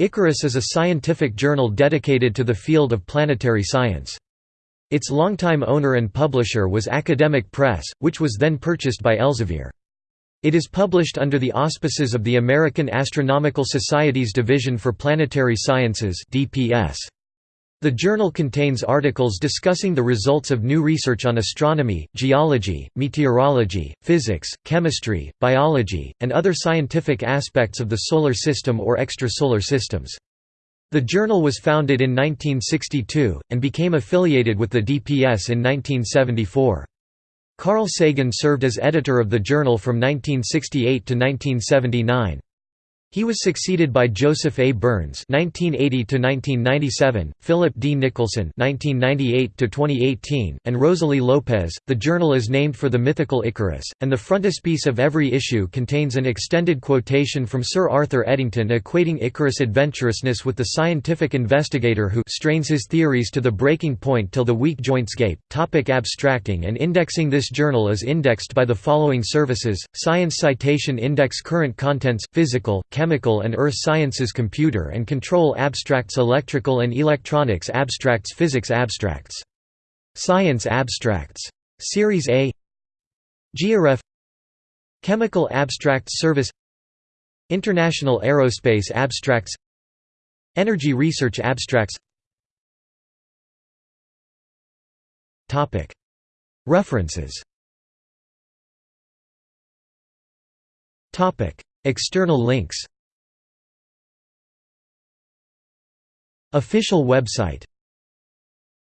Icarus is a scientific journal dedicated to the field of planetary science. Its longtime owner and publisher was Academic Press, which was then purchased by Elsevier. It is published under the auspices of the American Astronomical Society's Division for Planetary Sciences DPS. The journal contains articles discussing the results of new research on astronomy, geology, meteorology, physics, chemistry, biology, and other scientific aspects of the Solar System or extrasolar systems. The journal was founded in 1962, and became affiliated with the DPS in 1974. Carl Sagan served as editor of the journal from 1968 to 1979. He was succeeded by Joseph A. Burns (1980–1997), Philip D. Nicholson (1998–2018), and Rosaly Lopes. The journal is named for the mythical Icarus, and the frontispiece of every issue contains an extended quotation from Sir Arthur Eddington equating Icarus' adventurousness with the scientific investigator who strains his theories to the breaking point till the weak joints gape. Topic abstracting and indexing This journal is indexed by the following services: Science Citation Index, Current contents, Physical chemical and earth sciences computer and control abstracts electrical and electronics abstracts physics abstracts. Science abstracts. Series A Georef Chemical Abstracts Service International Aerospace Abstracts Energy Research Abstracts References External links. Official website